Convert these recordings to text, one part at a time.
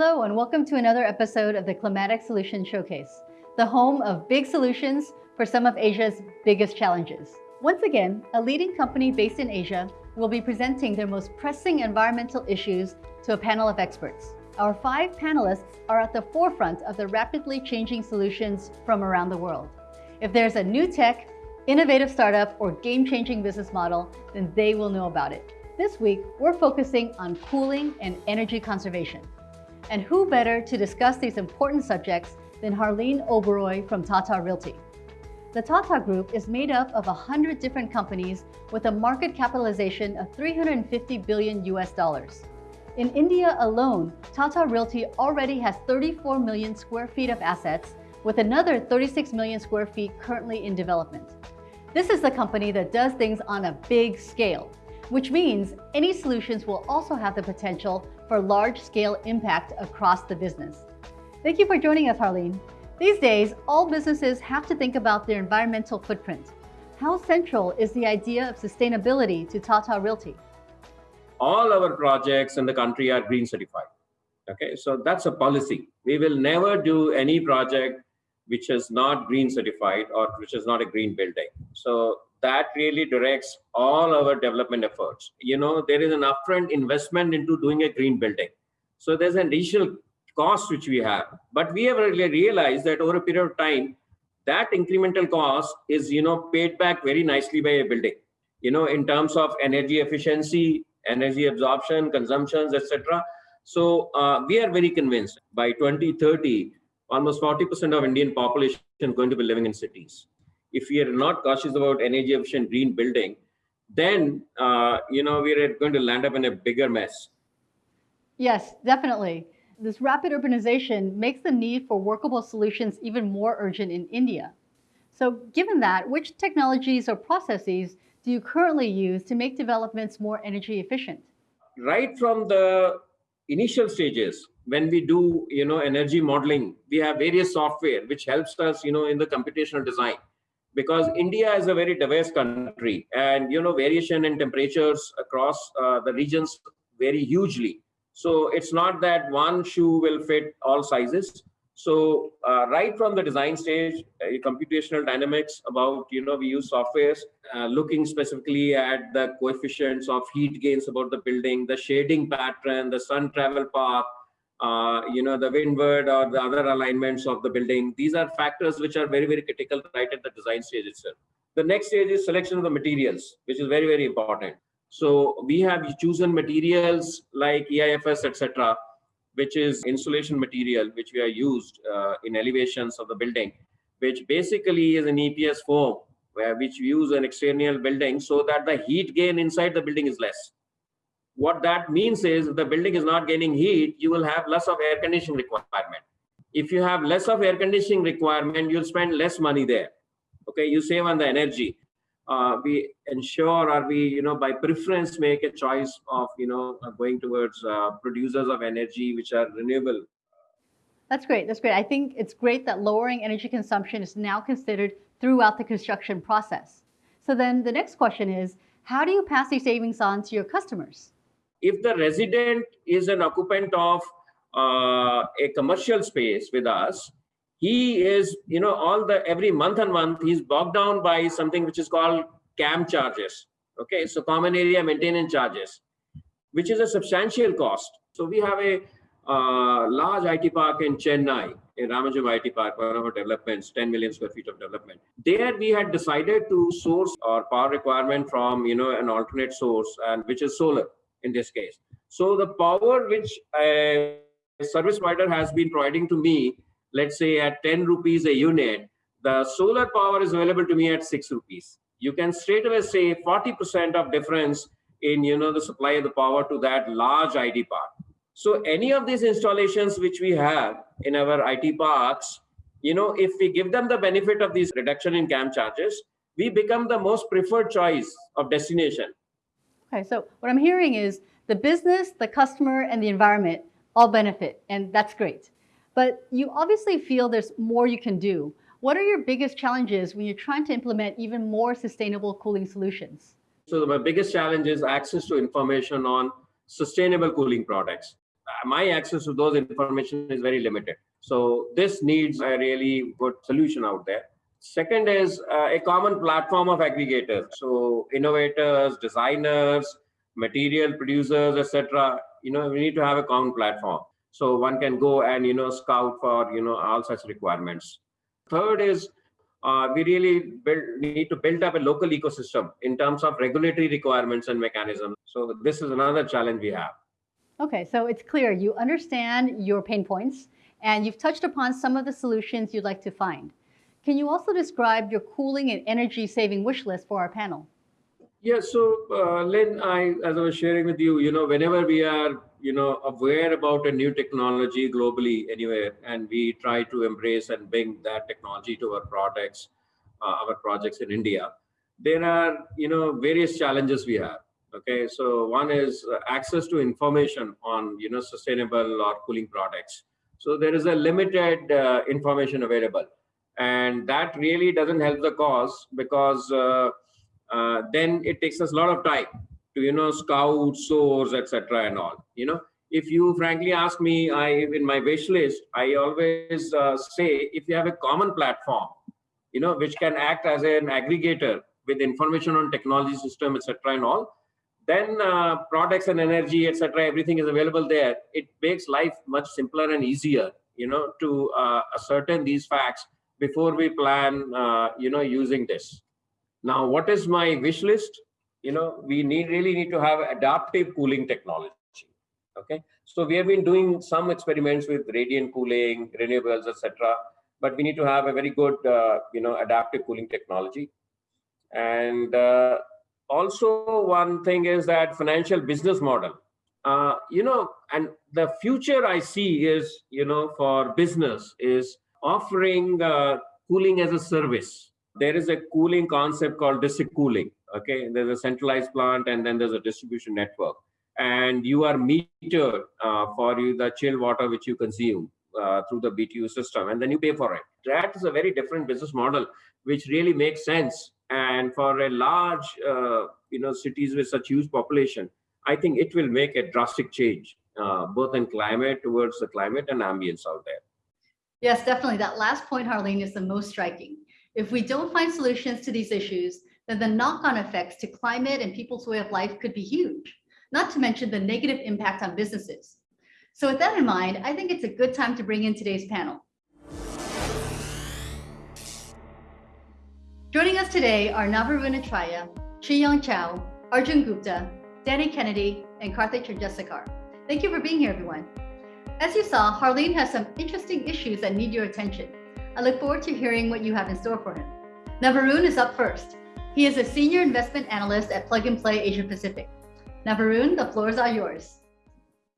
Hello, and welcome to another episode of the Climatic Solutions Showcase, the home of big solutions for some of Asia's biggest challenges. Once again, a leading company based in Asia will be presenting their most pressing environmental issues to a panel of experts. Our five panelists are at the forefront of the rapidly changing solutions from around the world. If there's a new tech, innovative startup, or game-changing business model, then they will know about it. This week, we're focusing on cooling and energy conservation. And who better to discuss these important subjects than Harleen Oberoi from Tata Realty. The Tata Group is made up of 100 different companies with a market capitalization of 350 billion US dollars. In India alone, Tata Realty already has 34 million square feet of assets with another 36 million square feet currently in development. This is the company that does things on a big scale, which means any solutions will also have the potential for large-scale impact across the business. Thank you for joining us, Harleen. These days, all businesses have to think about their environmental footprint. How central is the idea of sustainability to Tata Realty? All our projects in the country are green certified. Okay, so that's a policy. We will never do any project which is not green certified or which is not a green building. So that really directs all our development efforts. You know, there is an upfront investment into doing a green building. So there's an additional cost which we have. But we have really realized that over a period of time, that incremental cost is, you know, paid back very nicely by a building, you know, in terms of energy efficiency, energy absorption, consumptions, etc. So uh, we are very convinced by 2030, almost 40% of Indian population is going to be living in cities. If we are not cautious about energy efficient green building, then uh, you know we're going to land up in a bigger mess. Yes, definitely. This rapid urbanization makes the need for workable solutions even more urgent in India. So given that, which technologies or processes do you currently use to make developments more energy efficient? Right from the initial stages, when we do you know energy modeling we have various software which helps us you know in the computational design because india is a very diverse country and you know variation in temperatures across uh, the regions vary hugely. So it's not that one shoe will fit all sizes. So uh, right from the design stage uh, computational dynamics about you know we use softwares uh, looking specifically at the coefficients of heat gains about the building the shading pattern the sun travel path uh, you know, the windward or the other alignments of the building. These are factors which are very, very critical right at the design stage itself. The next stage is selection of the materials, which is very, very important. So we have chosen materials like EIFS, etc., which is insulation material, which we are used uh, in elevations of the building, which basically is an EPS foam, where which we use an external building so that the heat gain inside the building is less what that means is if the building is not gaining heat, you will have less of air conditioning requirement. If you have less of air conditioning requirement, you'll spend less money there. Okay, you save on the energy. Uh, we ensure or we, you know, by preference make a choice of, you know, going towards uh, producers of energy which are renewable. That's great. That's great. I think it's great that lowering energy consumption is now considered throughout the construction process. So then the next question is, how do you pass these savings on to your customers? If the resident is an occupant of uh, a commercial space with us, he is, you know, all the every month and month, he's bogged down by something which is called CAM charges. Okay, so common area maintenance charges, which is a substantial cost. So we have a uh, large IT park in Chennai, in Ramanujam IT Park, one of our developments, 10 million square feet of development. There we had decided to source our power requirement from, you know, an alternate source, and which is solar in this case. So the power which a service provider has been providing to me, let's say at 10 rupees a unit, the solar power is available to me at 6 rupees. You can straight away say 40% of difference in you know the supply of the power to that large IT park. So any of these installations which we have in our IT parks, you know, if we give them the benefit of this reduction in CAM charges, we become the most preferred choice of destination Okay, so what I'm hearing is the business, the customer, and the environment all benefit, and that's great. But you obviously feel there's more you can do. What are your biggest challenges when you're trying to implement even more sustainable cooling solutions? So my biggest challenge is access to information on sustainable cooling products. Uh, my access to those information is very limited. So this needs a really good solution out there. Second is uh, a common platform of aggregators. So innovators, designers, material producers, etc. You know, we need to have a common platform. So one can go and you know scout for you know all such requirements. Third is uh, we really build, need to build up a local ecosystem in terms of regulatory requirements and mechanisms. So this is another challenge we have. Okay, so it's clear you understand your pain points and you've touched upon some of the solutions you'd like to find. Can you also describe your cooling and energy saving wish list for our panel? Yeah, so uh, Lynn, I, as I was sharing with you, you know, whenever we are, you know, aware about a new technology globally anywhere, and we try to embrace and bring that technology to our products, uh, our projects in India, there are, you know, various challenges we have. Okay, so one is uh, access to information on, you know, sustainable or cooling products. So there is a limited uh, information available, and that really doesn't help the cause because uh, uh, then it takes us a lot of time to you know scout source etc and all you know. If you frankly ask me i in my wish list i always uh, say if you have a common platform you know which can act as an aggregator with information on technology system etc and all then uh, products and energy etc everything is available there. It makes life much simpler and easier you know to uh, ascertain these facts before we plan uh, you know using this now, what is my wish list? You know, we need really need to have adaptive cooling technology. Okay, so we have been doing some experiments with radiant cooling, renewables, etc. But we need to have a very good, uh, you know, adaptive cooling technology. And uh, also, one thing is that financial business model. Uh, you know, and the future I see is, you know, for business is offering uh, cooling as a service there is a cooling concept called district cooling. Okay, there's a centralized plant and then there's a distribution network, and you are metered uh, for you the chill water which you consume uh, through the BTU system, and then you pay for it. That is a very different business model, which really makes sense. And for a large, uh, you know, cities with such huge population, I think it will make a drastic change, uh, both in climate towards the climate and ambience out there. Yes, definitely. That last point, Harleen, is the most striking. If we don't find solutions to these issues, then the knock-on effects to climate and people's way of life could be huge, not to mention the negative impact on businesses. So with that in mind, I think it's a good time to bring in today's panel. Joining us today are Navaroon Acharya, Young Chow, Arjun Gupta, Danny Kennedy, and Karthik Chandrasekhar. Thank you for being here, everyone. As you saw, Harleen has some interesting issues that need your attention. I look forward to hearing what you have in store for him. Navaroon is up first. He is a senior investment analyst at Plug and Play Asia Pacific. Navaroon, the floors are yours.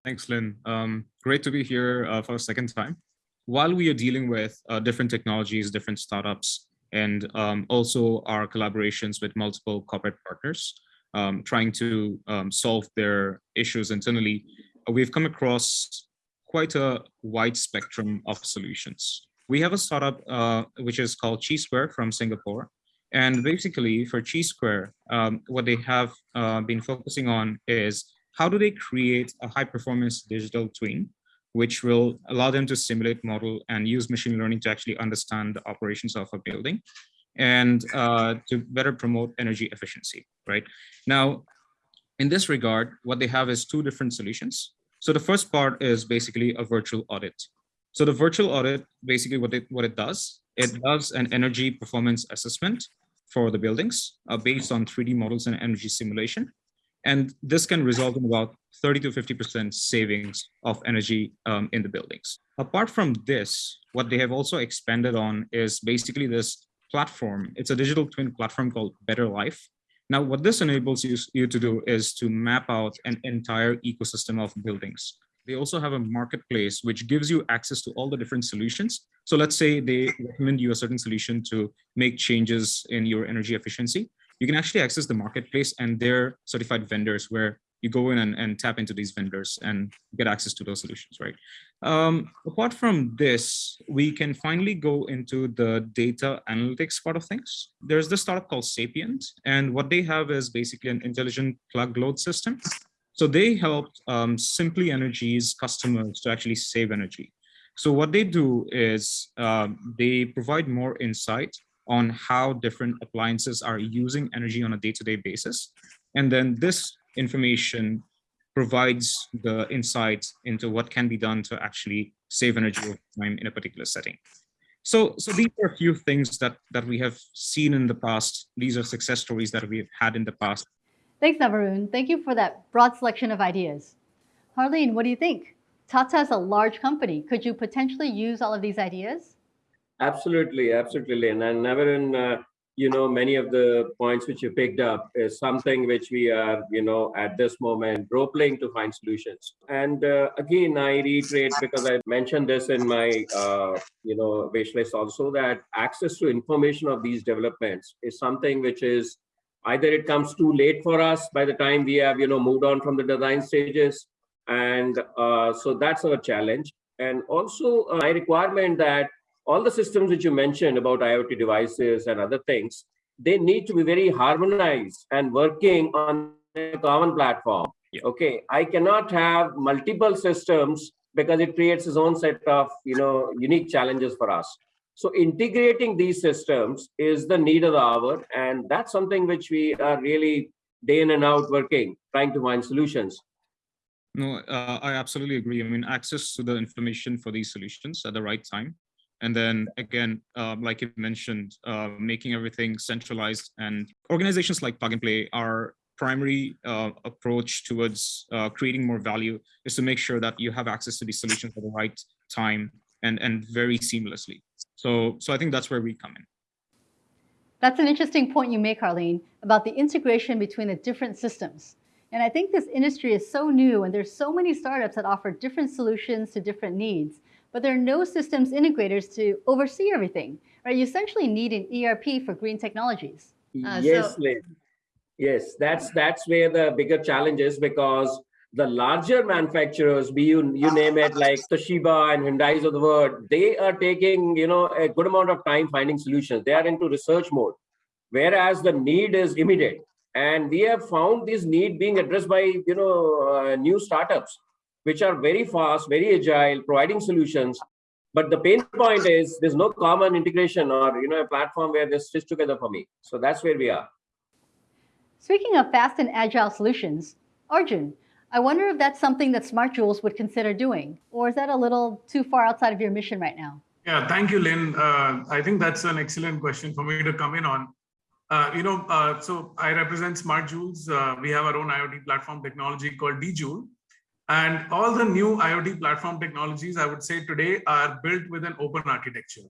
Thanks, Lynn. Um, great to be here uh, for a second time. While we are dealing with uh, different technologies, different startups, and um, also our collaborations with multiple corporate partners, um, trying to um, solve their issues internally, uh, we've come across quite a wide spectrum of solutions we have a startup uh, which is called Chi Square from Singapore. And basically for Chi Square, um, what they have uh, been focusing on is how do they create a high performance digital twin, which will allow them to simulate model and use machine learning to actually understand the operations of a building and uh, to better promote energy efficiency, right? Now, in this regard, what they have is two different solutions. So the first part is basically a virtual audit. So the virtual audit, basically what it, what it does, it does an energy performance assessment for the buildings uh, based on 3D models and energy simulation. And this can result in about 30 to 50% savings of energy um, in the buildings. Apart from this, what they have also expanded on is basically this platform. It's a digital twin platform called Better Life. Now, what this enables you, you to do is to map out an entire ecosystem of buildings they also have a marketplace which gives you access to all the different solutions. So let's say they recommend you a certain solution to make changes in your energy efficiency. You can actually access the marketplace and their certified vendors where you go in and, and tap into these vendors and get access to those solutions, right? Um, apart from this, we can finally go into the data analytics part of things. There's this startup called Sapient, and what they have is basically an intelligent plug load system So they help um, Simply Energy's customers to actually save energy. So what they do is um, they provide more insight on how different appliances are using energy on a day-to-day -day basis. And then this information provides the insight into what can be done to actually save energy over time in a particular setting. So, so these are a few things that, that we have seen in the past. These are success stories that we've had in the past. Thanks, Navarun. Thank you for that broad selection of ideas. Harleen, what do you think? Tata is a large company. Could you potentially use all of these ideas? Absolutely, absolutely. And, and Navarun, uh, you know, many of the points which you picked up is something which we are, you know, at this moment role playing to find solutions. And uh, again, I reiterate because I mentioned this in my, uh, you know, wish list also that access to information of these developments is something which is either it comes too late for us by the time we have, you know, moved on from the design stages. And uh, so that's our challenge. And also uh, my requirement that all the systems which you mentioned about IoT devices and other things, they need to be very harmonized and working on a common platform. Yeah. Okay, I cannot have multiple systems because it creates its own set of you know unique challenges for us. So integrating these systems is the need of the hour, and that's something which we are really day in and out working, trying to find solutions. No, uh, I absolutely agree. I mean, access to the information for these solutions at the right time and then again, uh, like you mentioned, uh, making everything centralized and organizations like Plug and Play are primary uh, approach towards uh, creating more value is to make sure that you have access to these solutions at the right time and, and very seamlessly. So, so I think that's where we come in. That's an interesting point you make, Harleen, about the integration between the different systems. And I think this industry is so new and there's so many startups that offer different solutions to different needs but there are no systems integrators to oversee everything, right? You essentially need an ERP for green technologies. Uh, yes, so Yes, that's that's where the bigger challenge is because the larger manufacturers, be you you name it, like Toshiba and Hyundai's of the world, they are taking you know a good amount of time finding solutions. They are into research mode, whereas the need is immediate. And we have found this need being addressed by you know uh, new startups which are very fast, very agile, providing solutions. But the pain point is there's no common integration or you know a platform where they stitch together for me. So that's where we are. Speaking of fast and agile solutions, Arjun, I wonder if that's something that Smart Joules would consider doing, or is that a little too far outside of your mission right now? Yeah, thank you, Lynn. Uh, I think that's an excellent question for me to come in on. Uh, you know, uh, so I represent Smart Joules. Uh, we have our own IoT platform technology called DeJoule. And all the new IoT platform technologies, I would say today, are built with an open architecture.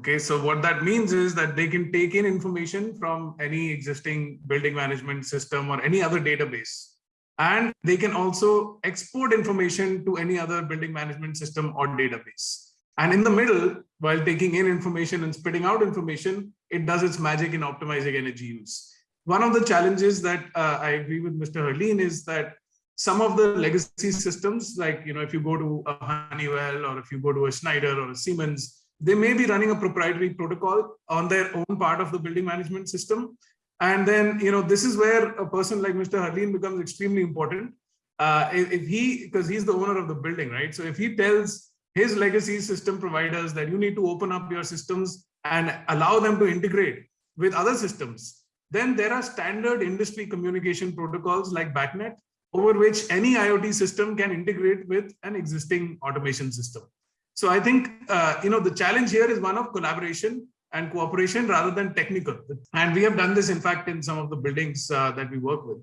Okay, so what that means is that they can take in information from any existing building management system or any other database. And they can also export information to any other building management system or database. And in the middle, while taking in information and spitting out information, it does its magic in optimizing energy use. One of the challenges that uh, I agree with Mr. Harleen is that some of the legacy systems, like, you know, if you go to a Honeywell or if you go to a Schneider or a Siemens, they may be running a proprietary protocol on their own part of the building management system. And then, you know, this is where a person like Mr. Harleen becomes extremely important. Uh, if, if he, because he's the owner of the building, right? So if he tells his legacy system providers that you need to open up your systems and allow them to integrate with other systems, then there are standard industry communication protocols like BACnet over which any IoT system can integrate with an existing automation system. So I think, uh, you know, the challenge here is one of collaboration and cooperation rather than technical. And we have done this, in fact, in some of the buildings uh, that we work with.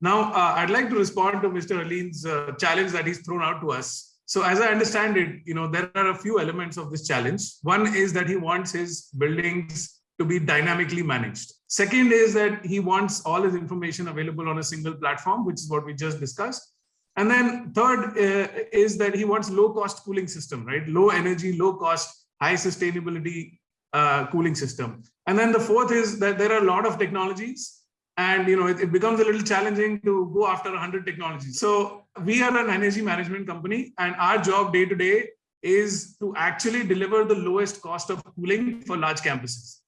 Now, uh, I'd like to respond to Mr. Harleen's uh, challenge that he's thrown out to us. So as I understand it, you know, there are a few elements of this challenge. One is that he wants his buildings to be dynamically managed. Second is that he wants all his information available on a single platform, which is what we just discussed. And then third uh, is that he wants low cost cooling system, right? Low energy, low cost, high sustainability uh, cooling system. And then the fourth is that there are a lot of technologies and you know it, it becomes a little challenging to go after 100 technologies. So we are an energy management company and our job day to day is to actually deliver the lowest cost of cooling for large campuses.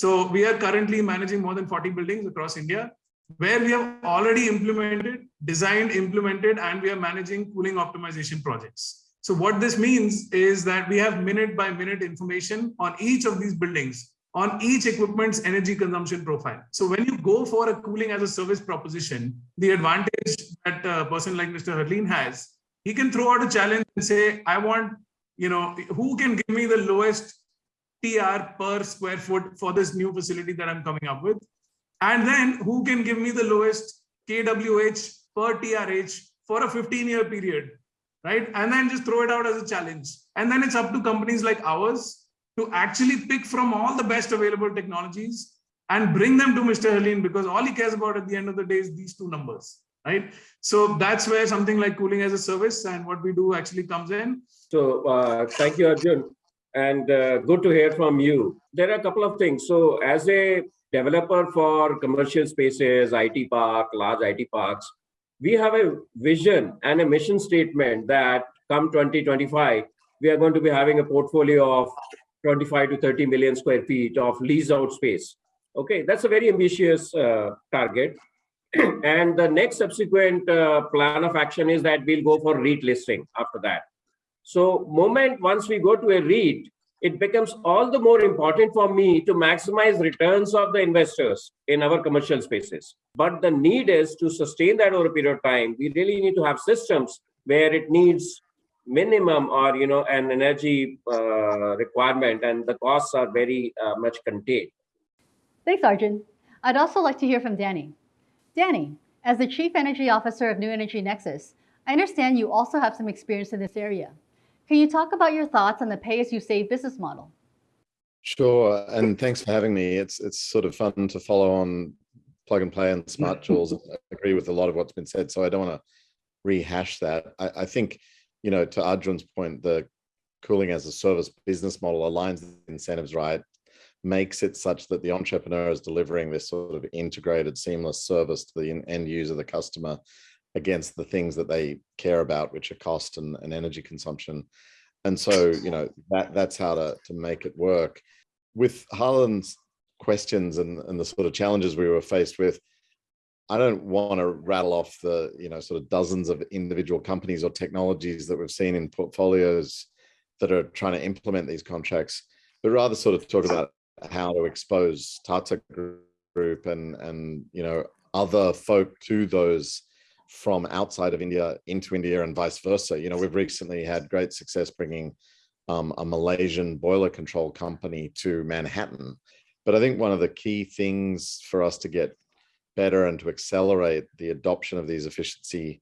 So we are currently managing more than 40 buildings across India. where we have already implemented, designed, implemented, and we are managing cooling optimization projects. So what this means is that we have minute by minute information on each of these buildings, on each equipment's energy consumption profile. So when you go for a cooling as a service proposition, the advantage that a person like Mr. Harleen has, he can throw out a challenge and say, I want, you know, who can give me the lowest TR per square foot for this new facility that I'm coming up with? And then who can give me the lowest KWH per TRH for a 15 year period, right? And then just throw it out as a challenge. And then it's up to companies like ours to actually pick from all the best available technologies and bring them to Mr. Harleen because all he cares about at the end of the day is these two numbers, right? So that's where something like cooling as a service and what we do actually comes in. So uh, thank you, Arjun. And uh, good to hear from you. There are a couple of things. So as a developer for commercial spaces, IT park, large IT parks, we have a vision and a mission statement that come 2025, we are going to be having a portfolio of 25 to 30 million square feet of lease out space. Okay, that's a very ambitious uh, target. and the next subsequent uh, plan of action is that we'll go for REIT listing after that. So moment once we go to a REIT, it becomes all the more important for me to maximize returns of the investors in our commercial spaces. But the need is to sustain that over a period of time. We really need to have systems where it needs minimum or you know an energy uh, requirement and the costs are very uh, much contained. Thanks, Arjun. I'd also like to hear from Danny. Danny, as the Chief Energy Officer of New Energy Nexus, I understand you also have some experience in this area. Can you talk about your thoughts on the pay-as-you-save business model? Sure, and thanks for having me. It's it's sort of fun to follow on plug and play and Smart Joules. I agree with a lot of what's been said, so I don't want to rehash that. I, I think, you know, to Arjun's point, the cooling as a service business model aligns the incentives right, makes it such that the entrepreneur is delivering this sort of integrated, seamless service to the end user, the customer, against the things that they care about, which are cost and, and energy consumption. And so, you know, that that's how to, to make it work. With Harleen's questions and, and the sort of challenges we were faced with, I don't want to rattle off the, you know, sort of dozens of individual companies or technologies that we've seen in portfolios that are trying to implement these contracts, but rather sort of talk about how to expose Tata Group and, and you know, other folk to those from outside of India into India and vice versa. You know, we've recently had great success bringing um, a Malaysian boiler control company to Manhattan. But I think one of the key things for us to get better and to accelerate the adoption of these efficiency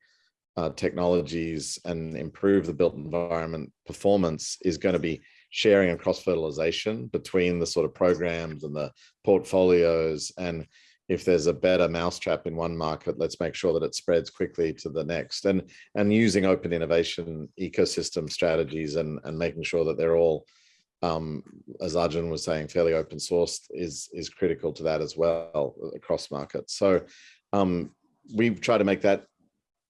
uh, technologies and improve the built environment performance is going to be sharing and cross fertilization between the sort of programs and the portfolios and if there's a better mousetrap in one market, let's make sure that it spreads quickly to the next. And and using open innovation ecosystem strategies and, and making sure that they're all, um, as Arjun was saying, fairly open source is, is critical to that as well across markets. So um, we try to make that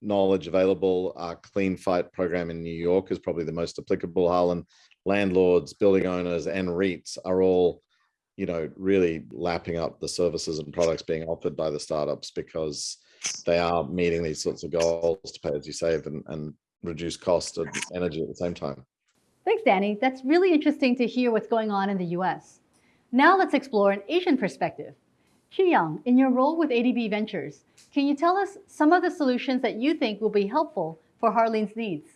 knowledge available. Our Clean Fight program in New York is probably the most applicable. Harlan landlords, building owners, and REITs are all you know, really lapping up the services and products being offered by the startups because they are meeting these sorts of goals to pay as you save and, and reduce cost of energy at the same time. Thanks, Danny. That's really interesting to hear what's going on in the US. Now let's explore an Asian perspective. Yang, in your role with ADB Ventures, can you tell us some of the solutions that you think will be helpful for Harleen's needs?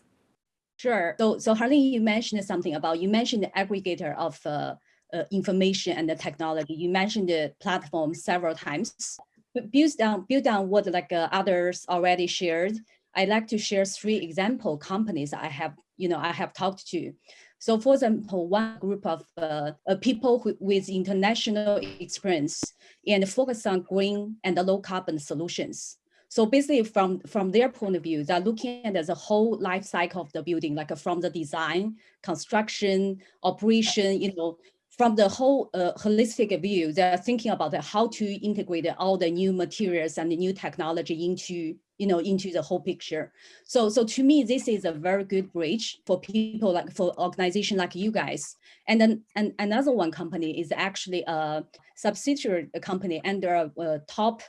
Sure. So, so Harleen, you mentioned something about, you mentioned the aggregator of uh, uh, information and the technology. You mentioned the platform several times. But built on, built on what like uh, others already shared, I'd like to share three example companies I have, you know, I have talked to. So for example, one group of uh, uh, people who, with international experience and focus on green and low carbon solutions. So basically from, from their point of view, they're looking at the whole life cycle of the building, like from the design, construction, operation, you know, from the whole uh, holistic view, they're thinking about how to integrate all the new materials and the new technology into, you know, into the whole picture. So, so to me, this is a very good bridge for people like for organization like you guys. And then and another one company is actually a subsidiary company under a, a top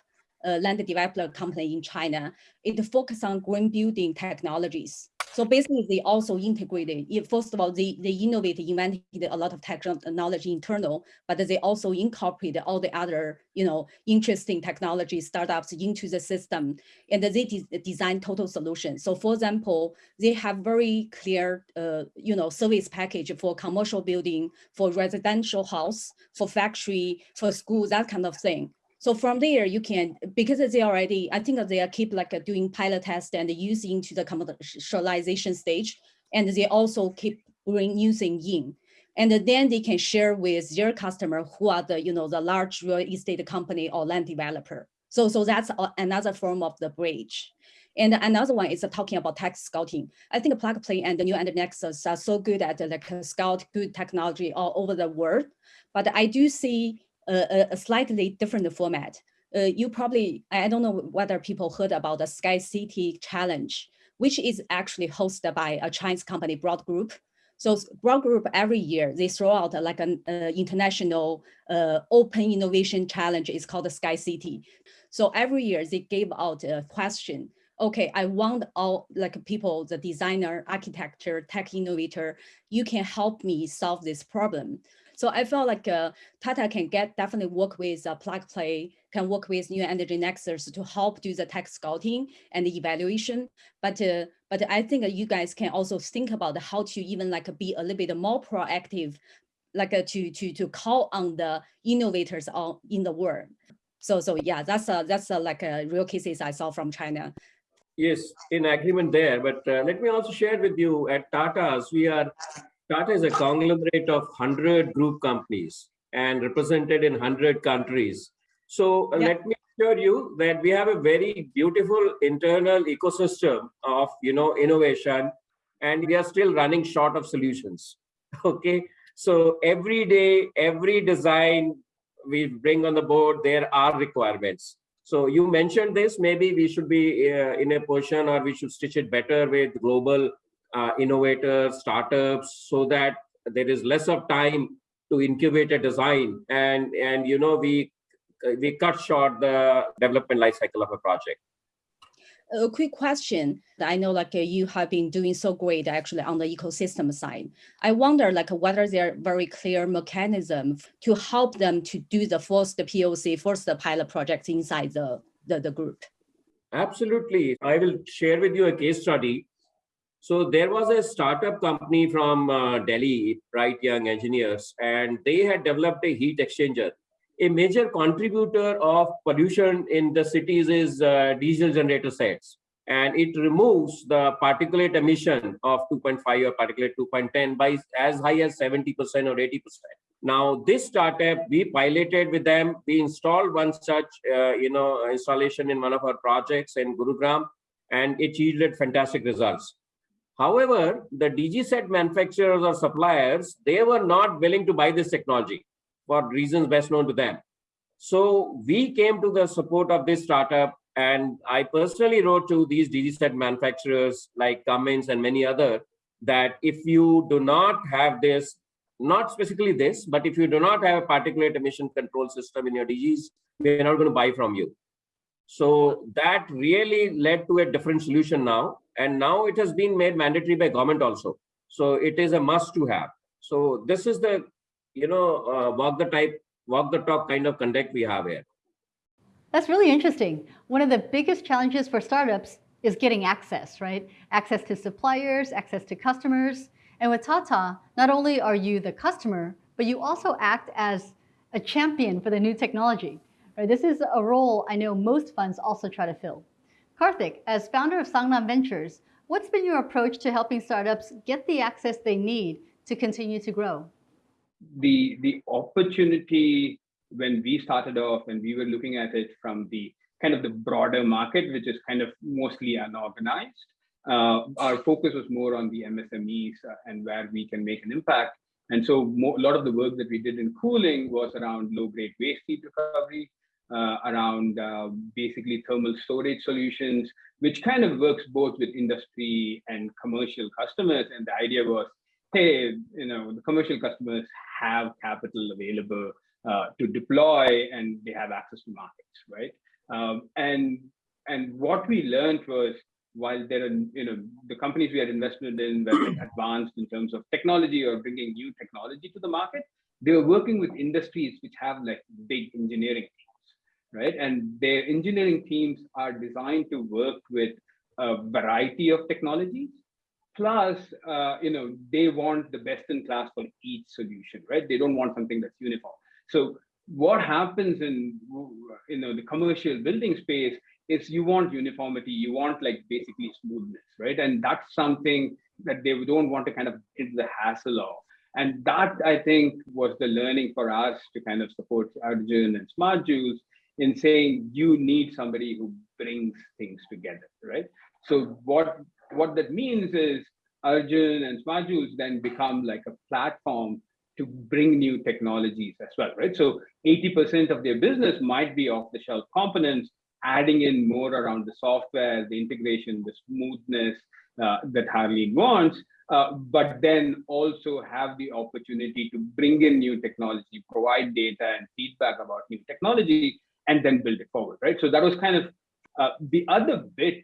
uh, land developer company in China. It focuses on green building technologies. So basically, they also integrated. First of all, they they innovated, invented a lot of technology internal, but they also incorporated all the other you know interesting technology startups into the system, and they de design total solutions. So for example, they have very clear uh, you know service package for commercial building, for residential house, for factory, for school, that kind of thing. So from there, you can, because they already, I think they are keep like doing pilot test and using to the commercialization stage. And they also keep bring using in. And then they can share with their customer who are the, you know, the large real estate company or land developer. So, so that's another form of the bridge. And another one is talking about tech scouting. I think Plug Play and the new and Nexus are so good at like scout good technology all over the world. But I do see a, a slightly different format. Uh, you probably, I don't know whether people heard about the Sky City Challenge, which is actually hosted by a Chinese company, Broad Group. So Broad Group every year, they throw out like an uh, international uh, open innovation challenge. It's called the Sky City. So every year they gave out a question. Okay, I want all like people, the designer, architecture, tech innovator, you can help me solve this problem. So I felt like uh, Tata can get definitely work with uh, Plug Play, can work with New Energy Nexus to help do the tech scouting and the evaluation. But uh, but I think you guys can also think about how to even like be a little bit more proactive, like uh, to to to call on the innovators on in the world. So so yeah, that's a that's a, like a real cases I saw from China. Yes, in agreement there. But uh, let me also share with you at Tata's, we are Tata is a conglomerate of 100 group companies and represented in 100 countries. So uh, yeah. let me assure you that we have a very beautiful internal ecosystem of you know innovation and we are still running short of solutions. Okay. So every day, every design we bring on the board, there are requirements. So you mentioned this, maybe we should be uh, in a position or we should stitch it better with global uh, innovators, startups, so that there is less of time to incubate a design and and you know we we cut short the development life cycle of a project. A quick question. I know like uh, you have been doing so great actually on the ecosystem side. I wonder like whether there are very clear mechanism to help them to do the first poc first the pilot project inside the, the the group? Absolutely. I will share with you a case study so there was a startup company from uh, Delhi, Bright Young Engineers, and they had developed a heat exchanger. A major contributor of pollution in the cities is uh, diesel generator sets, and it removes the particulate emission of 2.5 or particulate 2.10 by as high as 70% or 80%. Now, this startup, we piloted with them. We installed one such, uh, you know, installation in one of our projects in Gurugram, and it yielded fantastic results. However, the DG set manufacturers or suppliers, they were not willing to buy this technology for reasons best known to them. So we came to the support of this startup and I personally wrote to these DG set manufacturers like Cummins and many other that if you do not have this, not specifically this, but if you do not have a particulate emission control system in your DGs, we're not going to buy from you. So that really led to a different solution now. And now it has been made mandatory by government also. So it is a must to have. So this is the you know uh, walk the type walk the talk kind of conduct we have here. That's really interesting. One of the biggest challenges for startups is getting access right? Access to suppliers access to customers. And with tata not only are you the customer but you also act as a champion for the new technology right this is a role i know most funds also try to fill Karthik, as founder of Sangam Ventures, what's been your approach to helping startups get the access they need to continue to grow? The, the opportunity when we started off and we were looking at it from the kind of the broader market, which is kind of mostly unorganized, uh, our focus was more on the MSMEs uh, and where we can make an impact. And so more, a lot of the work that we did in cooling was around low-grade waste heat recovery, around uh, basically thermal storage solutions, which kind of works both with industry and commercial customers. And the idea was, hey, you know, the commercial customers have capital available uh, to deploy and they have access to markets, right? Um, and and what we learned was while there are you know the companies we had invested in were advanced in terms of technology or bringing new technology to the market, they were working with industries which have like big engineering teams, right? And their engineering teams are designed to work with a variety of technologies. Plus, uh, you know, they want the best in class for each solution, right? They don't want something that's uniform. So what happens in you know the commercial building space is you want uniformity, you want like basically smoothness, right? And that's something that they don't want to kind of get the hassle of. And that I think was the learning for us to kind of support Arjun and Smart in saying you need somebody who brings things together, right? So what what that means is Arjun and Joules then become like a platform to bring new technologies as well, right? So 80% of their business might be off the shelf components, adding in more around the software, the integration, the smoothness uh, that Harleen wants, uh, but then also have the opportunity to bring in new technology, provide data and feedback about new technology, and then build it forward, right? So that was kind of uh, the other bit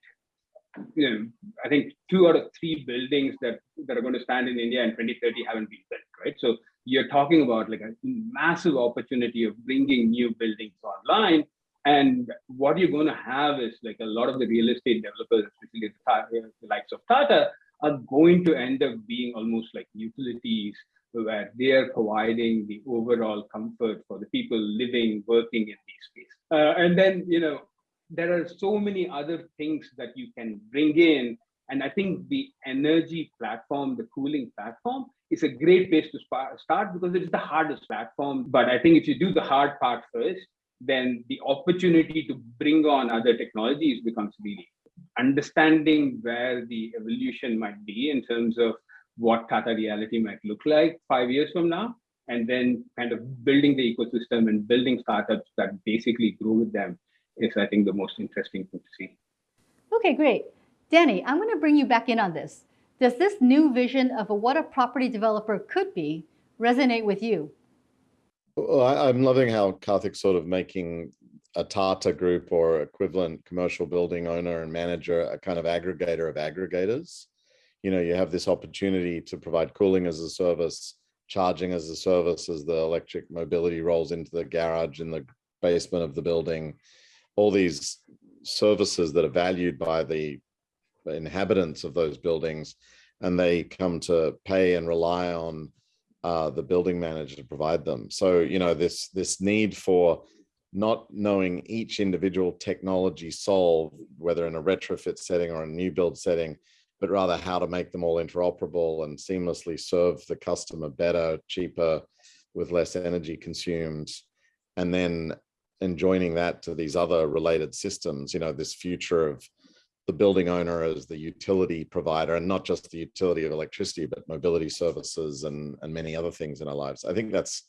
you know, I think two out of three buildings that, that are going to stand in India in 2030 haven't been built, right? So you're talking about like a massive opportunity of bringing new buildings online. And what you're going to have is like a lot of the real estate developers, especially the, the likes of Tata, are going to end up being almost like utilities where they are providing the overall comfort for the people living, working in these spaces. Uh, and then, you know, there are so many other things that you can bring in. And I think the energy platform, the cooling platform, is a great place to start because it's the hardest platform. But I think if you do the hard part first, then the opportunity to bring on other technologies becomes really understanding where the evolution might be in terms of what Tata Realty might look like five years from now, and then kind of building the ecosystem and building startups that basically grow with them is, I think, the most interesting thing to see. Okay, great. Danny, I'm going to bring you back in on this. Does this new vision of what a property developer could be resonate with you? Well, I, am loving how Karthik's sort of making a Tata group or equivalent commercial building owner and manager a kind of aggregator of aggregators. You know, you have this opportunity to provide cooling as a service, charging as a service as the electric mobility rolls into the garage in the basement of the building all these services that are valued by the inhabitants of those buildings and they come to pay and rely on uh, the building manager to provide them. So, you know, this, this need for not knowing each individual technology solve, whether in a retrofit setting or a new build setting, but rather how to make them all interoperable and seamlessly serve the customer better, cheaper, with less energy consumed. And then and joining that to these other related systems, you know, this future of the building owner as the utility provider and not just the utility of electricity, but mobility services and, and many other things in our lives. I think that's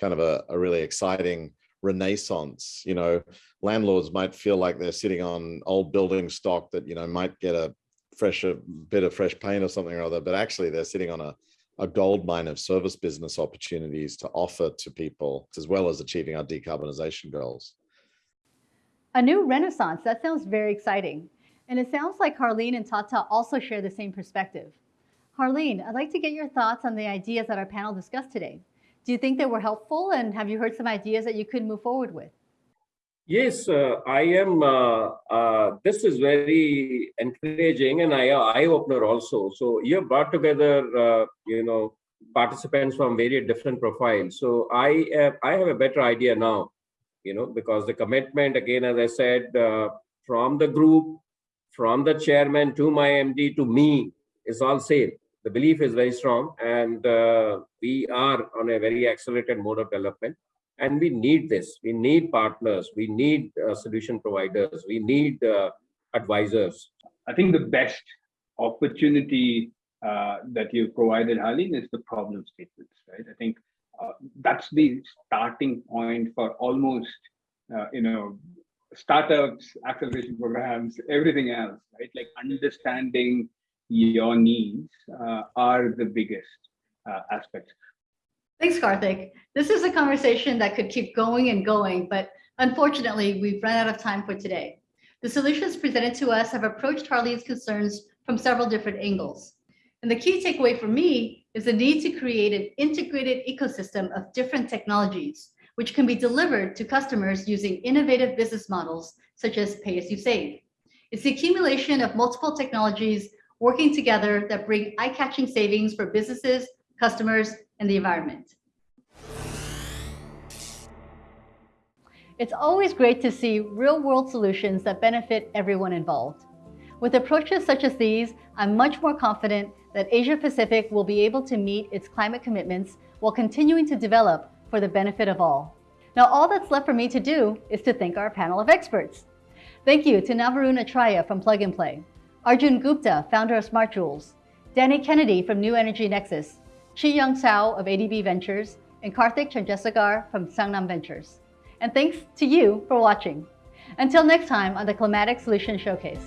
kind of a, a really exciting renaissance. You know, landlords might feel like they're sitting on old building stock that, you know, might get a fresher uh, bit of fresh paint or something or other, but actually they're sitting on a a gold mine of service business opportunities to offer to people, as well as achieving our decarbonization goals. A new renaissance, that sounds very exciting. And it sounds like Harleen and Tata also share the same perspective. Harleen, I'd like to get your thoughts on the ideas that our panel discussed today. Do you think they were helpful and have you heard some ideas that you could move forward with? Yes, uh, I am. Uh, uh, this is very encouraging and eye opener also. So you have brought together, uh, you know, participants from very different profiles. So I have, I have a better idea now, you know, because the commitment again, as I said, uh, from the group, from the chairman to my MD to me is all same. The belief is very strong, and uh, we are on a very accelerated mode of development and we need this. We need partners. We need uh, solution providers. We need uh, advisors. I think the best opportunity uh, that you've provided Harleen is the problem statements right? I think uh, that's the starting point for almost uh, you know startups acceleration programs everything else right? Like understanding your needs uh, are the biggest aspects Thanks, Karthik. This is a conversation that could keep going and going, but Unfortunately, we've run out of time for today. The solutions presented to us have approached Harleen's concerns from several different angles. And the key takeaway for me is the need to create an integrated ecosystem of different technologies, which can be delivered to customers using innovative business models, such as pay as you save. It's the accumulation of multiple technologies working together that bring eye-catching savings for businesses, customers, and the environment. It's always great to see real-world solutions that benefit everyone involved. With approaches such as these, I'm much more confident that Asia Pacific will be able to meet its climate commitments while continuing to develop for the benefit of all. Now, all that's left for me to do is to thank our panel of experts. Thank you to Navarun Atraya from Plug and Play, Arjun Gupta, founder of Smart Joules, Danny Kennedy from New Energy Nexus, Chi Young Sao of ADB Ventures, and Karthik Chandrasekhar from Sangam Ventures. And thanks to you for watching. Until next time on the Climatic Solution Showcase.